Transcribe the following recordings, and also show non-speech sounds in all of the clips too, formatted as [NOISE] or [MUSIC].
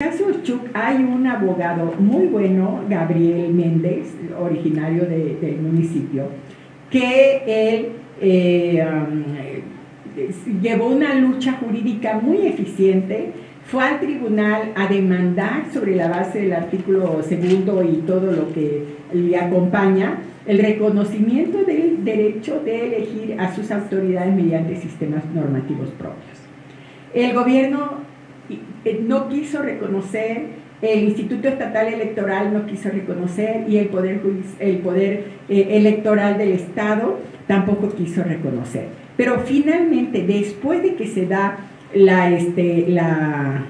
caso Chuc hay un abogado muy bueno, Gabriel Méndez, originario del municipio, que él eh, um, llevó una lucha jurídica muy eficiente, fue al tribunal a demandar sobre la base del artículo segundo y todo lo que le acompaña, el reconocimiento del derecho de elegir a sus autoridades mediante sistemas normativos propios. El gobierno eh, no quiso reconocer, el Instituto Estatal Electoral no quiso reconocer y el Poder, el poder eh, Electoral del Estado tampoco quiso reconocer. Pero finalmente, después de que se da la, este, la,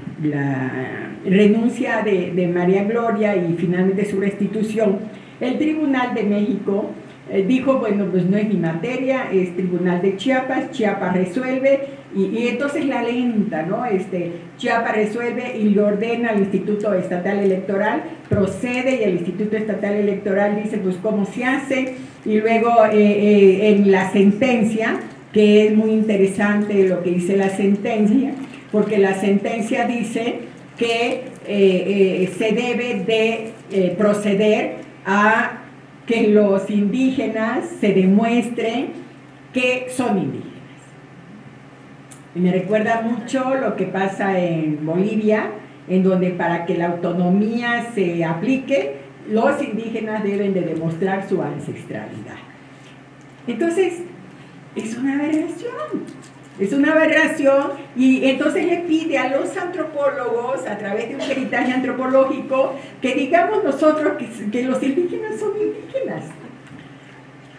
renuncia de, de María Gloria y finalmente su restitución, el Tribunal de México eh, dijo, bueno, pues no es mi materia, es Tribunal de Chiapas, Chiapas resuelve, y, entonces la lenta, ¿no? Este, Chiapas resuelve y le ordena al Instituto Estatal Electoral, procede y el Instituto Estatal Electoral dice, pues cómo se hace, y luego eh, eh, en la sentencia, que es muy interesante lo que dice la sentencia, porque la sentencia dice que se debe de proceder a que los indígenas se demuestren que son indígenas. Y me recuerda mucho lo que pasa en Bolivia, en donde para que la autonomía se aplique, los indígenas deben de demostrar su ancestralidad. Entonces, es una aberración. Es una aberración y entonces le pide a los antropólogos, a través de un peritaje antropológico, que digamos nosotros que, los indígenas son indígenas.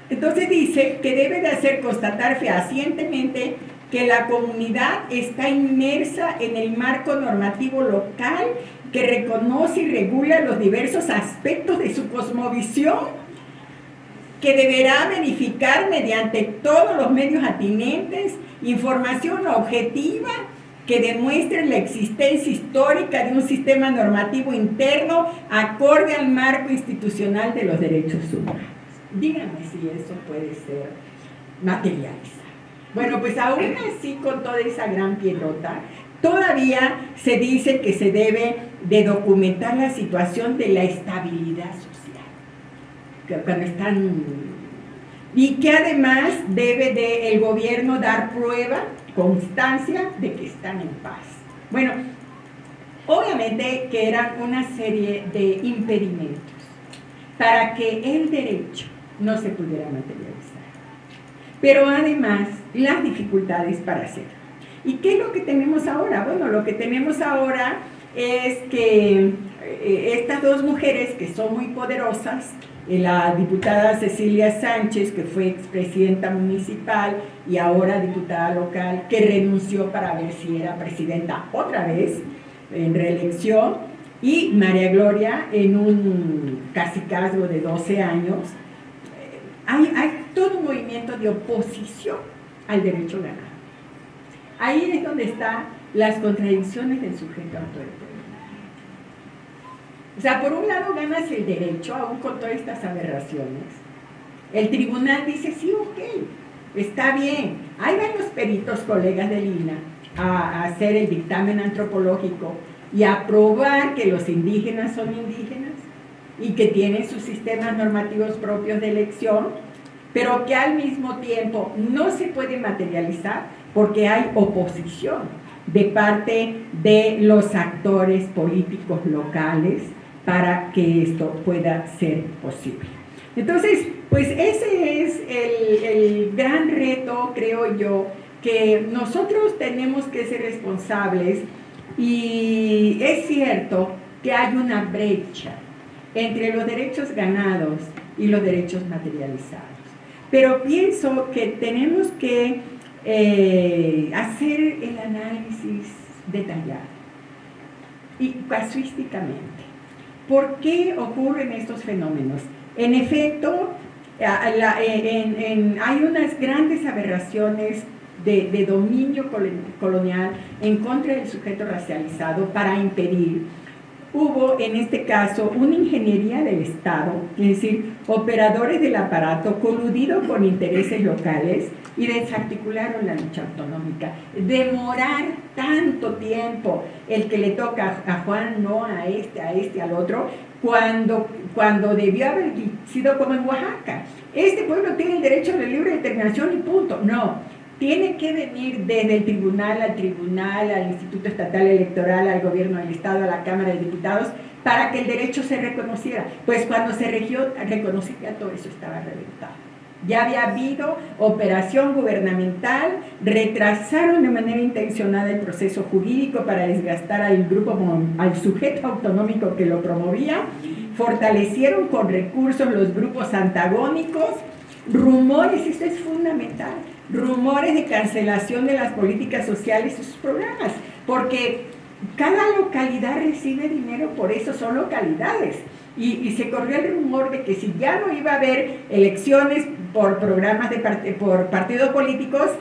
Entonces dice que debe de hacer constatar fehacientemente que la comunidad está inmersa en el marco normativo local que reconoce y regula los diversos aspectos de su cosmovisión que deberá verificar mediante todos los medios atinentes información objetiva que demuestre la existencia histórica de un sistema normativo interno acorde al marco institucional de los derechos humanos. Díganme si eso puede ser materializado. Bueno, pues aún así con toda esa gran piedrota, todavía se dice que se debe de documentar la situación de la estabilidad social cuando están y que además debe de el gobierno dar prueba, constancia de que están en paz. Bueno, obviamente que eran una serie de impedimentos para que el derecho no se pudiera materializar. Pero además las dificultades para hacerlo. ¿Y qué es lo que tenemos ahora? Bueno, lo que tenemos ahora es que eh, estas dos mujeres que son muy poderosas, la diputada Cecilia Sánchez, que fue expresidenta municipal y ahora diputada local, que renunció para ver si era presidenta otra vez en reelección, y María Gloria en un casicazgo de 12 años. Hay, todo un movimiento de oposición al derecho ganado. Ahí es donde están las contradicciones del sujeto autoritario. O sea, por un lado ganas el derecho, aún con todas estas aberraciones. El tribunal dice, sí, ok, está bien. Ahí van los peritos, colegas de Lina, a, hacer el dictamen antropológico y a probar que los indígenas son indígenas y que tienen sus sistemas normativos propios de elección, pero que al mismo tiempo no se puede materializar porque hay oposición de parte de los actores políticos locales para que esto pueda ser posible. Entonces, pues ese es el, gran reto, creo yo, que nosotros tenemos que ser responsables y es cierto que hay una brecha entre los derechos ganados y los derechos materializados. Pero pienso que tenemos que eh, hacer el análisis detallado y casuísticamente. ¿Por qué ocurren estos fenómenos? En efecto, hay unas grandes aberraciones de, dominio colonial en contra del sujeto racializado para impedir. Hubo en este caso una ingeniería del Estado, es decir, operadores del aparato coludido con intereses locales y desarticularon la lucha autonómica. Demorar tanto tiempo el que le toca a Juan, no a este, a este, al otro, cuando, cuando debió haber sido como en Oaxaca. Este pueblo tiene el derecho a la libre determinación y punto. No, tiene que venir desde el tribunal al tribunal, al Instituto Estatal Electoral, al gobierno del Estado, a la Cámara de Diputados, para que el derecho se reconociera. Pues cuando se regió, reconocía todo eso estaba reventado. Ya había habido operación gubernamental, retrasaron de manera intencionada el proceso jurídico para desgastar al grupo, al sujeto autonómico que lo promovía, fortalecieron con recursos los grupos antagónicos, rumores, esto es fundamental, rumores de cancelación de las políticas sociales y sus programas, porque cada localidad recibe dinero, por eso son localidades. Y, se corrió el rumor de que si ya no iba a haber elecciones por programas de por partidos políticos,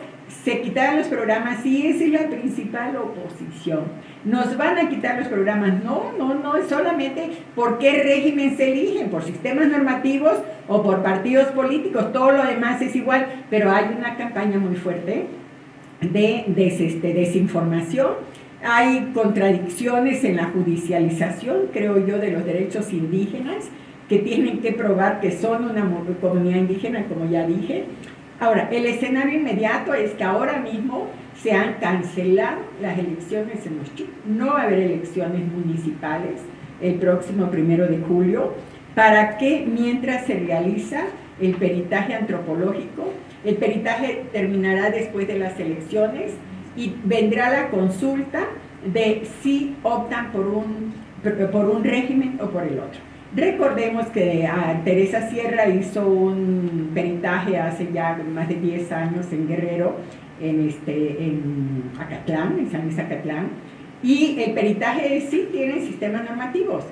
se quitaran los programas y esa es la principal oposición. Nos van a quitar los programas. No, no, no, es solamente por qué régimen se eligen, por sistemas normativos o por partidos políticos. Todo lo demás es igual, pero hay una campaña muy fuerte de este, desinformación hay contradicciones en la judicialización, creo yo, de los derechos indígenas, que tienen que probar que son una comunidad indígena, como ya dije. Ahora, el escenario inmediato es que ahora mismo se han cancelado las elecciones en los No va a haber elecciones municipales el próximo primero de julio, para que mientras se realiza el peritaje antropológico, el peritaje terminará después de las elecciones, y vendrá la consulta de si optan por un, por un régimen o por el otro. Recordemos que ah, Teresa Sierra hizo un peritaje hace ya más de 10 años en Guerrero, en, este, en Acatlán, en San Luis Acatlán, y el peritaje sí tiene sistemas normativos.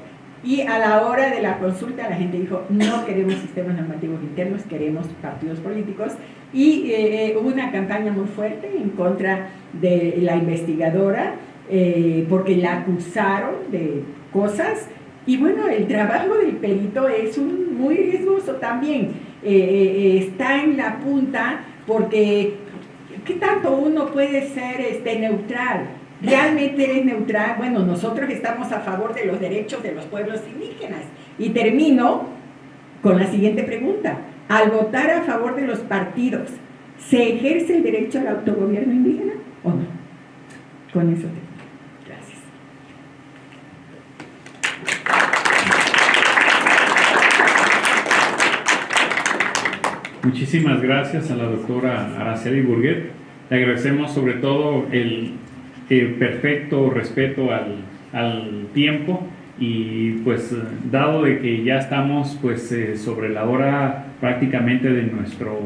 Y a la hora de la consulta la gente dijo, no queremos sistemas normativos internos, queremos partidos políticos. Y eh, eh, hubo una campaña muy fuerte en contra de la investigadora, eh, porque la acusaron de cosas. Y bueno, el trabajo del perito es un, muy riesgoso también. está en la punta porque ¿qué tanto uno puede ser este, neutral? ¿Realmente eres neutral? Bueno, nosotros estamos a favor de los derechos de los pueblos indígenas. Y termino con la siguiente pregunta. Al votar a favor de los partidos, ¿se ejerce el derecho al autogobierno indígena o no? Con eso te Muchísimas gracias a la doctora Araceli Burguet. Le agradecemos sobre todo el perfecto respeto al, al, tiempo y pues dado de que ya estamos pues eh, sobre la hora prácticamente de nuestro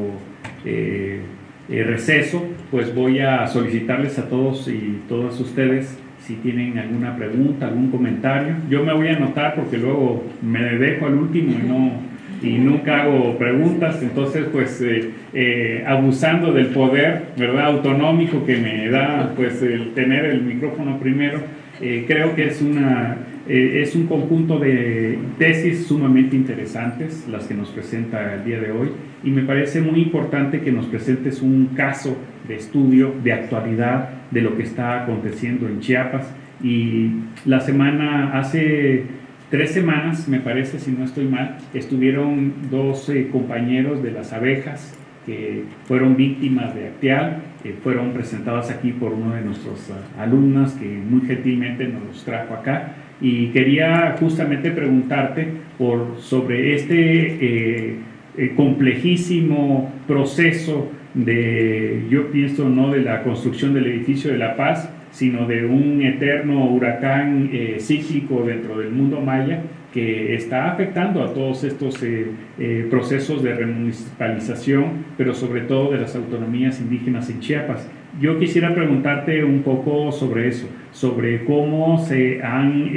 eh, eh, receso, pues voy a solicitarles a todos y todas ustedes si tienen alguna pregunta, algún comentario. Yo me voy a anotar porque luego me dejo al último y no y nunca hago preguntas, entonces pues eh, eh, abusando del poder, ¿verdad? Autonómico que me da pues el tener el micrófono primero, eh, creo que es, una, es un conjunto de tesis sumamente interesantes las que nos presenta el día de hoy y me parece muy importante que nos presentes un caso de estudio de actualidad de lo que está aconteciendo en Chiapas y la semana hace tres semanas, me parece, si no estoy mal, estuvieron dos eh, compañeros de las abejas que fueron víctimas de Acteal, que fueron presentadas aquí por uno de nuestros uh, alumnos que muy gentilmente nos trajo acá. Y quería justamente preguntarte por, sobre este eh, eh, complejísimo proceso de, yo pienso, no de la construcción del edificio de la paz, sino de un eterno huracán eh, cíclico dentro del mundo maya que está afectando a todos estos eh, eh, procesos de remunicipalización, pero sobre todo de las autonomías indígenas en Chiapas. Yo quisiera preguntarte un poco sobre eso, sobre cómo se han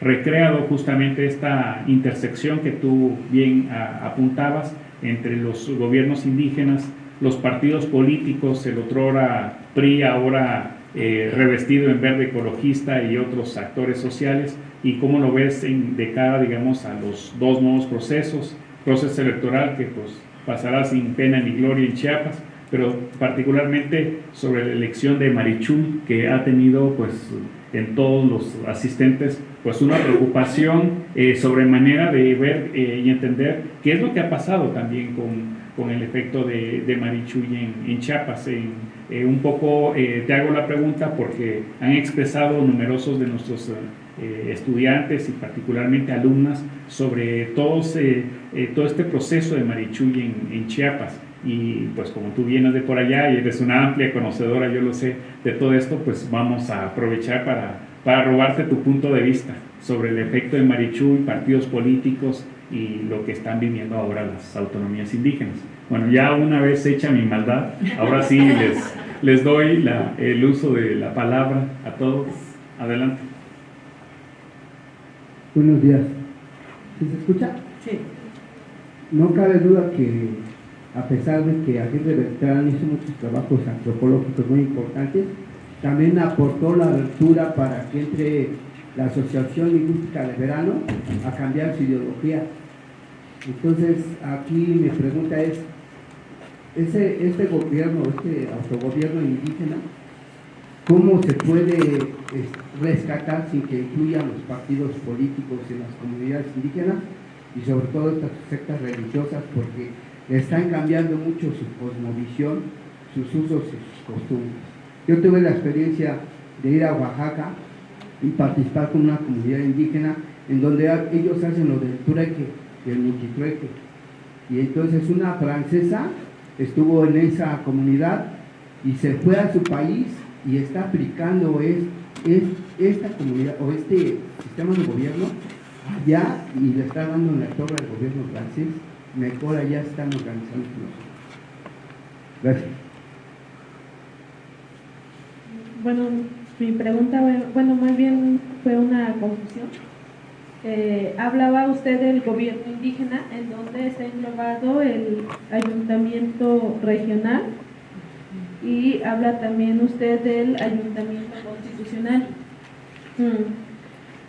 recreado justamente esta intersección que tú bien apuntabas entre los gobiernos indígenas, los partidos políticos, el otrora PRI, ahora eh, revestido en verde ecologista y otros actores sociales y cómo lo ves en, de cara, digamos, a los dos nuevos procesos, proceso electoral que pues pasará sin pena ni gloria en Chiapas, pero particularmente sobre la elección de Marichul, que ha tenido pues en todos los asistentes pues una preocupación eh, sobre manera de ver eh, y entender qué es lo que ha pasado también con, con el efecto de, de Marichuy en, en Chiapas. Eh, un poco te hago la pregunta porque han expresado numerosos de nuestros estudiantes y particularmente alumnas sobre todos, todo este proceso de Marichuy en, en Chiapas. Y pues como tú vienes de por allá y eres una amplia conocedora, yo lo sé, de todo esto, pues vamos a aprovechar para, para robarte tu punto de vista sobre el efecto de Marichuy, partidos políticos y lo que están viviendo ahora las autonomías indígenas. Bueno, ya una vez hecha mi maldad, ahora sí les, les doy la, el uso de la palabra a todos. Adelante. Buenos días. ¿Sí se escucha? Sí. No cabe duda que a pesar de que Aguirre Beltrán hizo muchos trabajos antropológicos muy importantes, también aportó la abertura para que entre la Asociación Lingüística de Verano a cambiar su ideología. Entonces, aquí mi pregunta es, ese, este gobierno, este autogobierno indígena, ¿cómo se puede rescatar sin que incluyan los partidos políticos en las comunidades indígenas y sobre todo estas sectas religiosas? Porque están cambiando mucho su cosmovisión, sus usos y sus costumbres. Yo tuve la experiencia de ir a Oaxaca y participar con una comunidad indígena en donde ellos hacen lo del trueque, del multitrueque. Y entonces una francesa estuvo en esa comunidad y se fue a su país y está aplicando es, esta comunidad o este sistema de gobierno allá y le está dando en la torre al gobierno francés mejor allá están organizando Gracias. Bueno, mi pregunta, bueno, más bien fue una confusión. Eh, hablaba usted del gobierno indígena, en donde está englobado el ayuntamiento regional y habla también usted del ayuntamiento constitucional. Mm.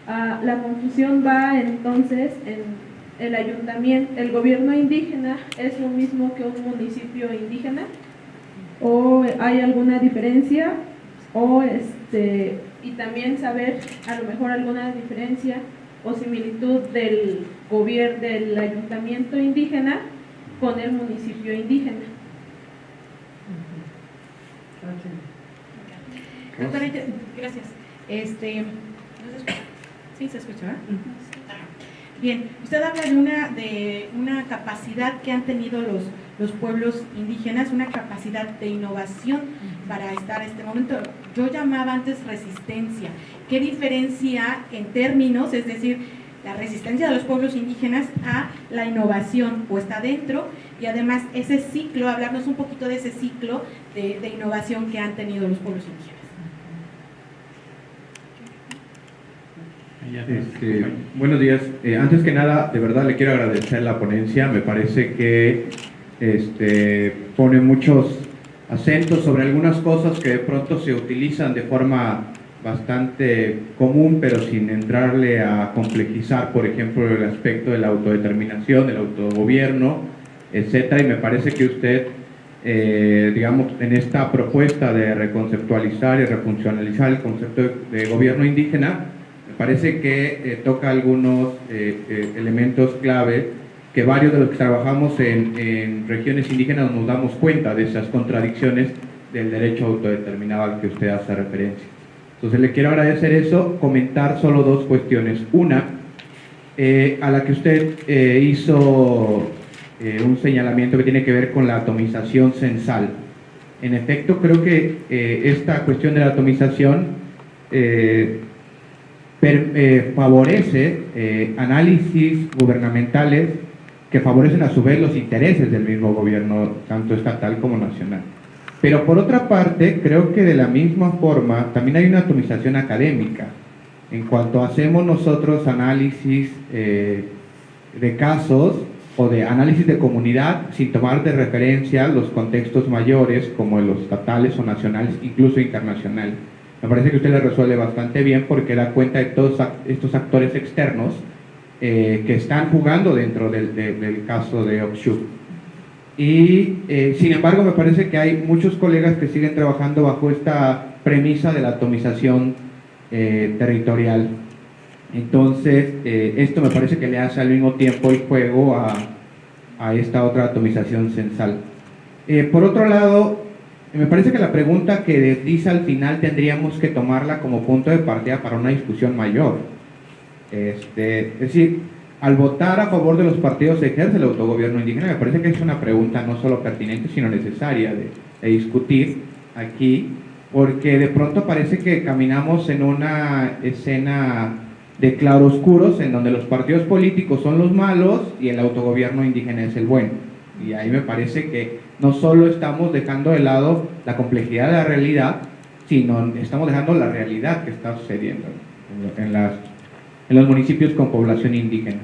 Ah, la confusión va entonces en el ayuntamiento, el gobierno indígena es lo mismo que un municipio indígena o hay alguna diferencia o este y también saber a lo mejor alguna diferencia o similitud del gobierno del ayuntamiento indígena con el municipio indígena. gracias. Este, ¿Sí se escucha? Bien, usted habla de una, de una capacidad que han tenido los, los pueblos indígenas, una capacidad de innovación para estar en este momento. Yo llamaba antes resistencia. ¿Qué diferencia en términos, es decir, la resistencia de los pueblos indígenas a la innovación o está dentro y además ese ciclo, hablarnos un poquito de ese ciclo de, de innovación que han tenido los pueblos indígenas? Este, buenos días. Eh, antes que nada, de verdad le quiero agradecer la ponencia. Me parece que este, pone muchos acentos sobre algunas cosas que de pronto se utilizan de forma bastante común, pero sin entrarle a complejizar, por ejemplo, el aspecto de la autodeterminación, del autogobierno, etcétera. Y me parece que usted, eh, digamos, en esta propuesta de reconceptualizar y refuncionalizar el concepto de gobierno indígena, parece que eh, toca algunos eh, elementos clave que varios de los que trabajamos en, regiones indígenas nos damos cuenta de esas contradicciones del derecho autodeterminado al que usted hace referencia. Entonces le quiero agradecer eso, comentar solo dos cuestiones. Una, a la que usted hizo un señalamiento que tiene que ver con la atomización censal. En efecto, creo que esta cuestión de la atomización eh, favorece eh, análisis gubernamentales que favorecen a su vez los intereses del mismo gobierno, tanto estatal como nacional. Pero por otra parte, creo que de la misma forma también hay una atomización académica. En cuanto hacemos nosotros análisis eh, de casos o de análisis de comunidad sin tomar de referencia los contextos mayores como los estatales o nacionales, incluso internacionales. Me parece que usted le resuelve bastante bien porque da cuenta de todos estos actores externos eh, que están jugando dentro del, caso de Oxu. Y eh, sin embargo me parece que hay muchos colegas que siguen trabajando bajo esta premisa de la atomización eh, territorial. Entonces, eh, esto me parece que le hace al mismo tiempo el juego a, a esta otra atomización censal. por otro lado, me parece que la pregunta que dice al final tendríamos que tomarla como punto de partida para una discusión mayor. Este, es decir, al votar a favor de los partidos se ejerce el autogobierno indígena, me parece que es una pregunta no solo pertinente, sino necesaria de, discutir aquí, porque de pronto parece que caminamos en una escena de claroscuros en donde los partidos políticos son los malos y el autogobierno indígena es el bueno. Y ahí me parece que no solo estamos dejando de lado la complejidad de la realidad, sino estamos dejando la realidad que está sucediendo en, las, en los municipios con población indígena.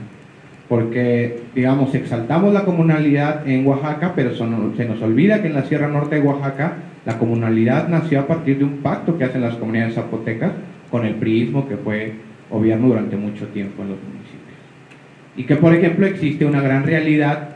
Porque, digamos, exaltamos la comunalidad en Oaxaca, pero se nos olvida que en la Sierra Norte de Oaxaca la comunalidad nació a partir de un pacto que hacen las comunidades zapotecas con el priismo que fue gobierno durante mucho tiempo en los municipios. Y que, por ejemplo, existe una gran realidad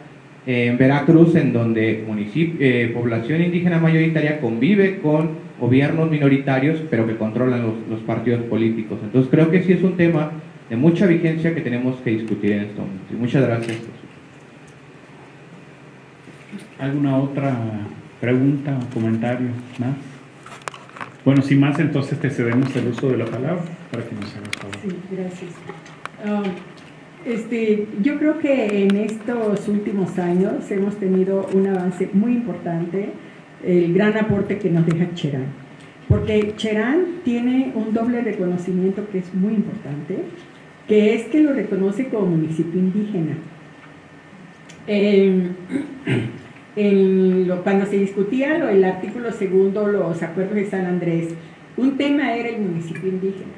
en Veracruz, en donde eh, población indígena mayoritaria convive con gobiernos minoritarios, pero que controlan los, partidos políticos. Entonces creo que sí es un tema de mucha vigencia que tenemos que discutir en este momento. muchas gracias. ¿Alguna otra pregunta o comentario más? Bueno, sin más, entonces te cedemos el uso de la palabra para que nos hagas favor. Sí, gracias. Um, este, yo creo que en estos últimos años hemos tenido un avance muy importante, el gran aporte que nos deja Cherán. Porque Cherán tiene un doble reconocimiento que es muy importante, que es que lo reconoce como municipio indígena. [CLEARS THROAT] cuando se discutía lo, el artículo segundo, los acuerdos de San Andrés, un tema era el municipio indígena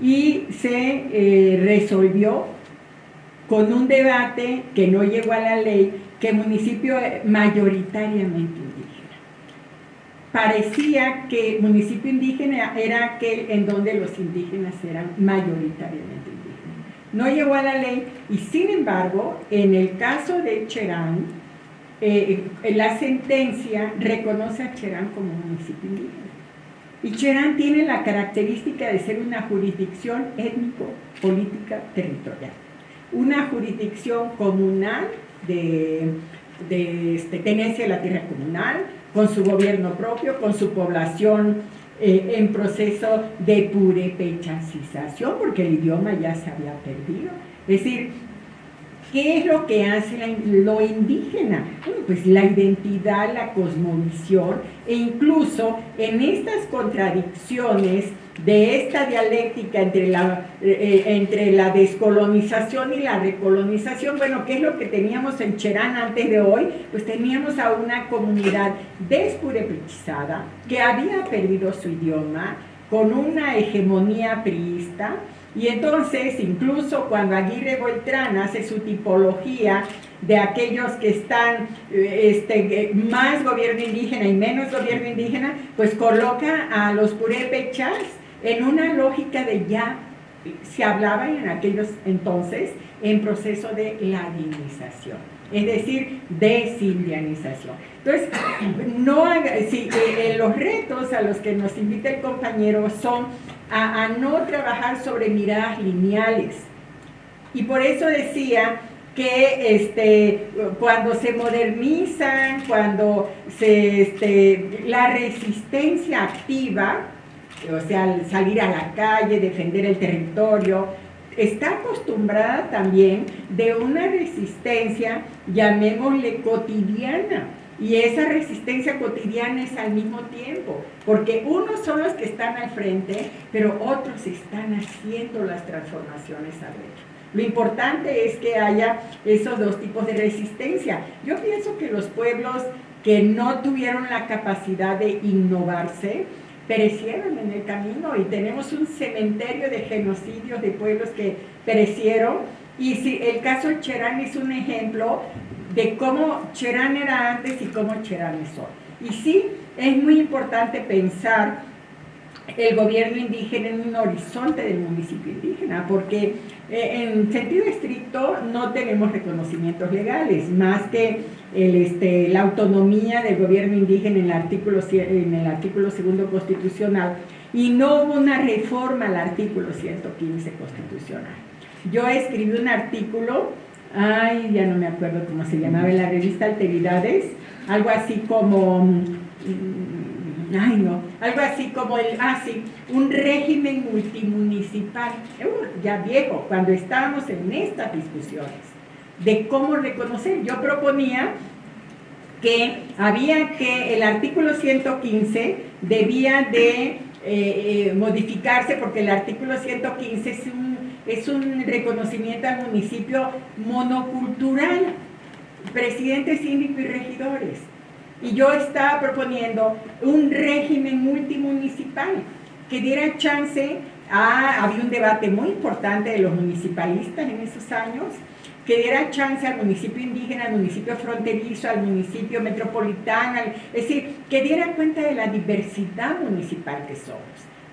y se eh, resolvió con un debate que no llegó a la ley, que municipio mayoritariamente indígena. Parecía que municipio indígena era aquel en donde los indígenas eran mayoritariamente indígenas. No llegó a la ley y sin embargo, en el caso de Cherán, eh, la sentencia reconoce a Cherán como municipio indígena. Y Cherán tiene la característica de ser una jurisdicción étnico-política territorial una jurisdicción comunal de, de este, tenencia de la tierra comunal, con su gobierno propio, con su población eh, en proceso de purepechancización, porque el idioma ya se había perdido. Es decir, ¿Qué es lo que hace lo indígena? pues la identidad, la cosmovisión e incluso en estas contradicciones de esta dialéctica entre la, eh, entre la descolonización y la recolonización, bueno, ¿qué es lo que teníamos en Cherán antes de hoy? Pues teníamos a una comunidad despurepechizada que había perdido su idioma, con una hegemonía priista, y entonces, incluso cuando Aguirre Beltrán hace su tipología de aquellos que están eh, este, más gobierno indígena y menos gobierno indígena, pues coloca a los purépechas en una lógica de ya, se hablaba en aquellos entonces, en proceso de ladinización, es decir, desindianización. Entonces, no si, eh, los retos a los que nos invita el compañero son a, no trabajar sobre miradas lineales. Y por eso decía que este, cuando se modernizan, cuando se, este, la resistencia activa, o sea, salir a la calle, defender el territorio, está acostumbrada también de una resistencia, llamémosle cotidiana, y esa resistencia cotidiana es al mismo tiempo, porque unos son los que están al frente, pero otros están haciendo las transformaciones adentro. Lo importante es que haya esos dos tipos de resistencia. Yo pienso que los pueblos que no tuvieron la capacidad de innovarse, perecieron en el camino y tenemos un cementerio de genocidios de pueblos que perecieron y si el caso Cherán es un ejemplo de cómo Cherán era antes y cómo Cherán es hoy. Y sí, es muy importante pensar el gobierno indígena en un horizonte del municipio indígena, porque eh, en sentido estricto no tenemos reconocimientos legales, más que el, este, la autonomía del gobierno indígena en el, artículo, en el artículo segundo constitucional, y no hubo una reforma al artículo 115 constitucional. Yo escribí un artículo, ay, ya no me acuerdo cómo se llamaba, en la revista Alteridades, algo así como mm, ay no, algo así como el, ah un régimen multimunicipal, ya viejo, cuando estábamos en estas discusiones de cómo reconocer, yo proponía que había que el artículo 115 debía de eh, eh, modificarse porque el artículo 115 es un, es un reconocimiento al municipio monocultural, presidente, síndico y regidores y yo estaba proponiendo un régimen multimunicipal que diera chance a, había un debate muy importante de los municipalistas en esos años, que diera chance al municipio indígena, al municipio fronterizo, al municipio metropolitano, es decir, que diera cuenta de la diversidad municipal que somos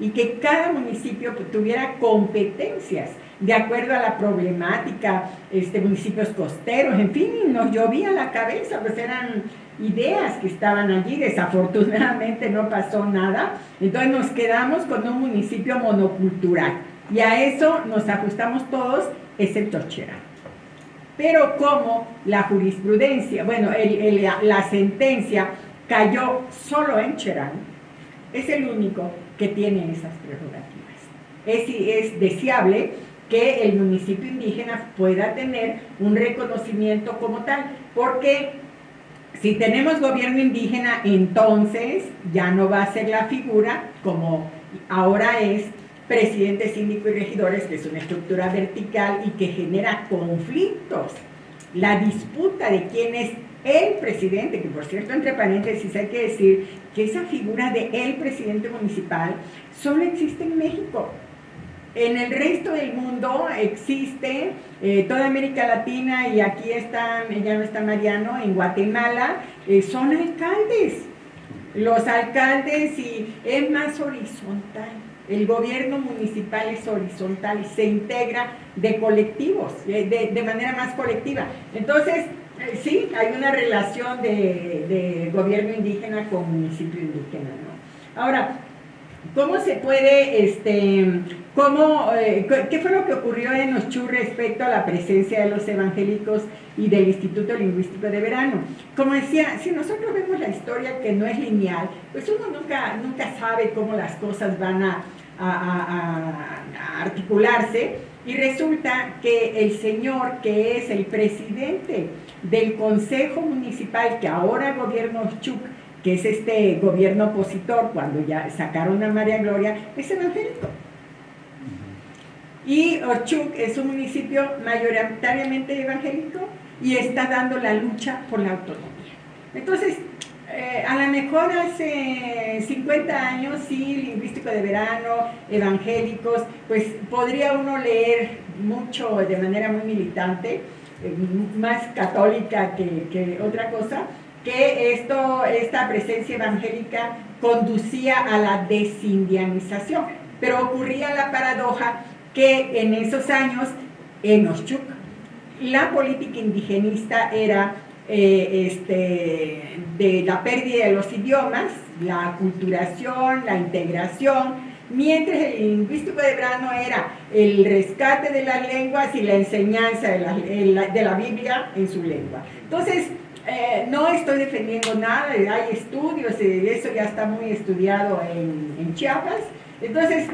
y que cada municipio tuviera competencias de acuerdo a la problemática, este, municipios costeros, en fin, nos llovía la cabeza, pues eran ideas que estaban allí, desafortunadamente no pasó nada, entonces nos quedamos con un municipio monocultural y a eso nos ajustamos todos, excepto Cherán. Pero como la jurisprudencia, bueno, la sentencia cayó solo en Cherán, es el único que tiene esas prerrogativas. Es, es deseable que el municipio indígena pueda tener un reconocimiento como tal, porque si tenemos gobierno indígena, entonces ya no va a ser la figura como ahora es presidente, síndico y regidores, que es una estructura vertical y que genera conflictos. La disputa de quién es el presidente, que por cierto, entre paréntesis hay que decir que esa figura de el presidente municipal solo existe en México. En el resto del mundo existe, eh, toda América Latina y aquí está, ya no está Mariano, en Guatemala, eh, son alcaldes. Los alcaldes y es más horizontal. El gobierno municipal es horizontal y se integra de colectivos, de, manera más colectiva. Entonces, eh, sí, hay una relación de, de, gobierno indígena con municipio indígena. ¿no? Ahora, ¿cómo se puede este, ¿Cómo, eh, ¿Qué fue lo que ocurrió en Ochu respecto a la presencia de los evangélicos y del Instituto Lingüístico de Verano? Como decía, si nosotros vemos la historia que no es lineal, pues uno nunca, nunca sabe cómo las cosas van a, a articularse y resulta que el señor que es el presidente del Consejo Municipal que ahora gobierna Ochuc, que es este gobierno opositor cuando ya sacaron a María Gloria, es evangélico. Y Ochuc es un municipio mayoritariamente evangélico y está dando la lucha por la autonomía. Entonces, eh, a lo mejor hace 50 años, sí, lingüístico de verano, evangélicos, pues podría uno leer mucho de manera muy militante, eh, más católica que, que, otra cosa, que esto, esta presencia evangélica conducía a la desindianización. Pero ocurría la paradoja que en esos años, en Oshchuk, la política indigenista era eh, este, de la pérdida de los idiomas, la aculturación, la integración, mientras el lingüístico de Brano era el rescate de las lenguas y la enseñanza de la, de la Biblia en su lengua. Entonces, eh, no estoy defendiendo nada, hay estudios, eh, eso ya está muy estudiado en, en Chiapas. Entonces,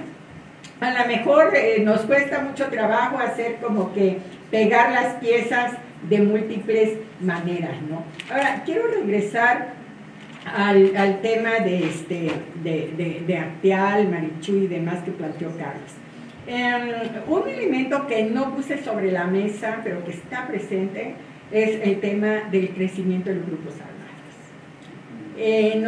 a lo mejor eh, nos cuesta mucho trabajo hacer como que pegar las piezas de múltiples maneras, ¿no? Ahora, quiero regresar al, tema de, este, de, de, Arteal, Marichu y demás que planteó Carlos. Em, un elemento que no puse sobre la mesa, pero que está presente, es el tema del crecimiento de los grupos armados. En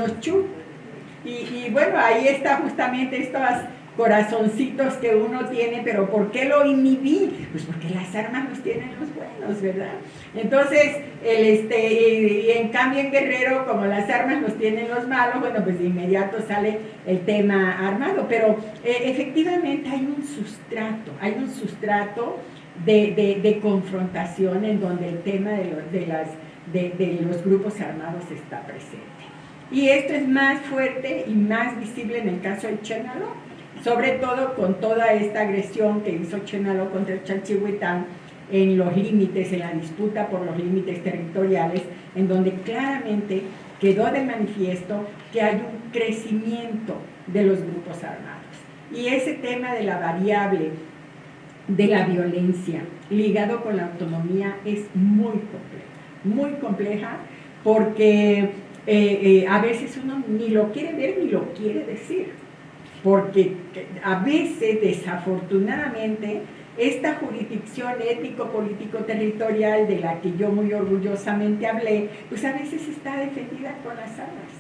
y, y bueno, ahí está justamente estas corazoncitos que uno tiene, pero ¿por qué lo inhibí? Pues porque las armas los tienen los buenos, ¿verdad? Entonces, el este, en cambio en Guerrero, como las armas los tienen los malos, bueno, pues de inmediato sale el tema armado, pero eh, efectivamente hay un sustrato, hay un sustrato de, confrontación en donde el tema de, de las, de los grupos armados está presente. Y esto es más fuerte y más visible en el caso de Chenalo, sobre todo con toda esta agresión que hizo Chenalo contra el en los límites, en la disputa por los límites territoriales, en donde claramente quedó de manifiesto que hay un crecimiento de los grupos armados. Y ese tema de la variable de la violencia ligado con la autonomía es muy compleja, muy compleja porque eh, eh, a veces uno ni lo quiere ver ni lo quiere decir porque a veces, desafortunadamente, esta jurisdicción étnico-político-territorial de la que yo muy orgullosamente hablé, pues a veces está defendida con las armas,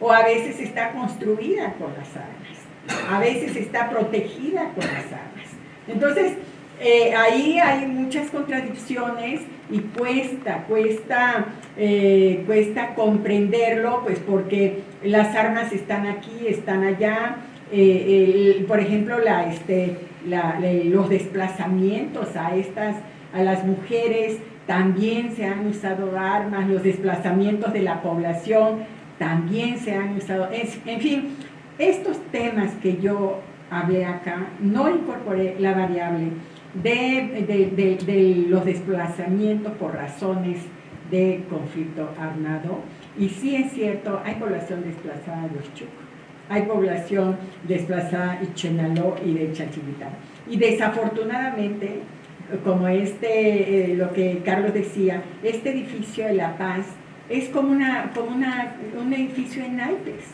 o a veces está construida con las armas, a veces está protegida con las armas. Entonces, eh, ahí hay muchas contradicciones y cuesta, cuesta, eh, cuesta comprenderlo, pues porque las armas están aquí, están allá, eh, por ejemplo, este, los desplazamientos a, estas, a las mujeres, también se han usado armas, los desplazamientos de la población, también se han usado, en fin, estos temas que yo hablé acá, no incorporé la variable de, de los desplazamientos por razones de conflicto armado, y sí es cierto, hay población desplazada de los chucos hay población desplazada y Chenaló y de Chachivitán. Y desafortunadamente, como este, eh, lo que Carlos decía, este edificio de La Paz es como, una, como una, un edificio en naipes,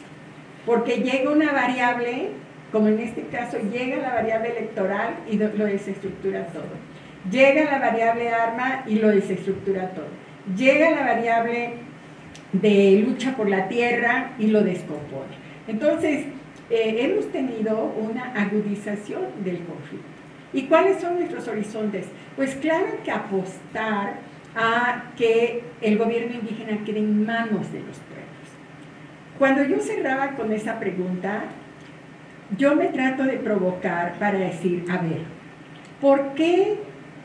porque llega una variable, como en este caso, llega la variable electoral y lo desestructura todo. Llega la variable arma y lo desestructura todo. Llega la variable de lucha por la tierra y lo descompone. Entonces, eh, hemos tenido una agudización del conflicto. ¿Y cuáles son nuestros horizontes? Pues claro que apostar a que el gobierno indígena quede en manos de los pueblos. Cuando yo cerraba con esa pregunta, yo me trato de provocar para decir, a ver, ¿por qué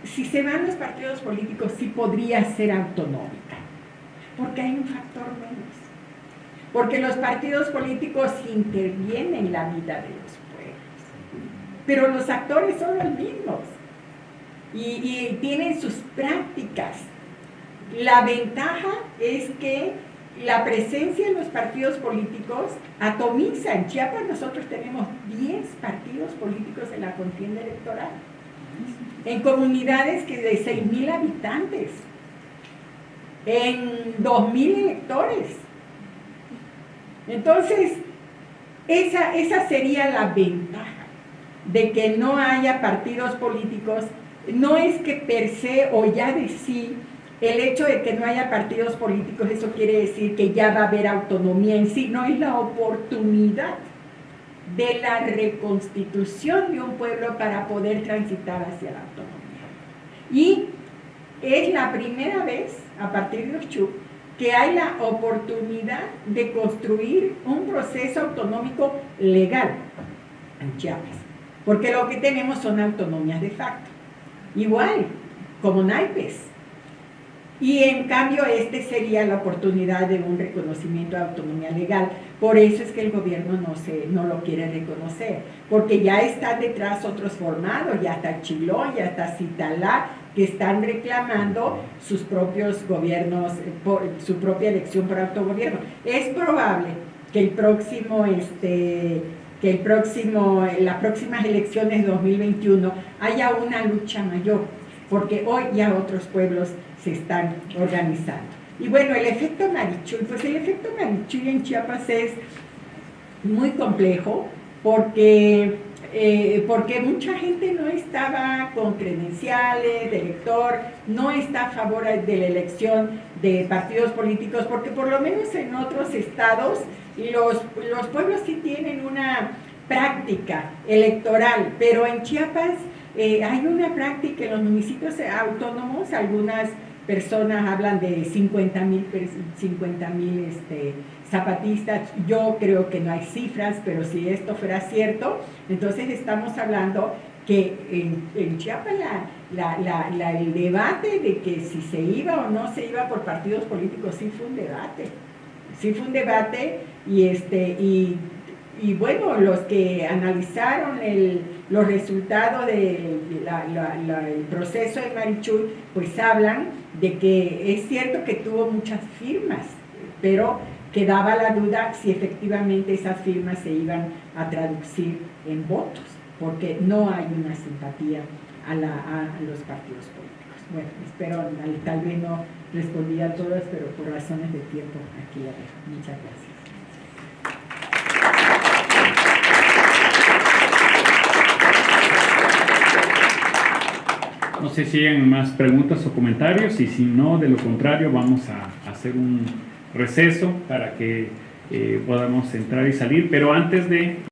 si se van los partidos políticos sí podría ser autonómica? Porque hay un factor menos porque los partidos políticos intervienen en la vida de los pueblos, pero los actores son los mismos y, tienen sus prácticas. La ventaja es que la presencia de los partidos políticos atomiza. En Chiapas nosotros tenemos 10 partidos políticos en la contienda electoral, en comunidades que de 6.000 habitantes, en 2.000 electores. Entonces, esa, esa sería la ventaja de que no haya partidos políticos. No es que per se o ya de sí el hecho de que no haya partidos políticos, eso quiere decir que ya va a haber autonomía en sí, no es la oportunidad de la reconstitución de un pueblo para poder transitar hacia la autonomía. Y es la primera vez, a partir de los Chup, que hay la oportunidad de construir un proceso autonómico legal en. Porque lo que tenemos son autonomías de facto. Igual, como naipes. Y en cambio, este sería la oportunidad de un reconocimiento de autonomía legal. Por eso es que el gobierno no, se, no lo quiere reconocer. Porque ya están detrás otros formados, ya está Chiló, ya está Citalá, que están reclamando sus propios gobiernos, su propia elección por autogobierno. Es probable que el próximo, este, que el próximo, las próximas elecciones 2021 haya una lucha mayor, porque hoy ya otros pueblos se están organizando. Y bueno, el efecto Marichuy, pues el efecto Marichuy en Chiapas es muy complejo porque eh, porque mucha gente no estaba con credenciales de elector, no está a favor de la elección de partidos políticos, porque por lo menos en otros estados los, los pueblos sí tienen una práctica electoral, pero en Chiapas eh, hay una práctica en los municipios autónomos, algunas personas hablan de 50 mil 50, este, zapatistas, yo creo que no hay cifras, pero si esto fuera cierto, entonces estamos hablando que en, Chiapas el debate de que si se iba o no se iba por partidos políticos sí fue un debate, sí fue un debate y, este, y, y bueno, los que analizaron el, los resultados del proceso de Marichuy, pues hablan de que es cierto que tuvo muchas firmas, pero quedaba la duda si efectivamente esas firmas se iban a traducir en votos, porque no hay una simpatía a, los partidos políticos. Bueno, espero, tal vez no respondí a todas, pero por razones de tiempo aquí la dejo. Muchas gracias. No sé si hay más preguntas o comentarios y si no, de lo contrario, vamos a hacer un receso para que eh, podamos entrar y salir. Pero antes de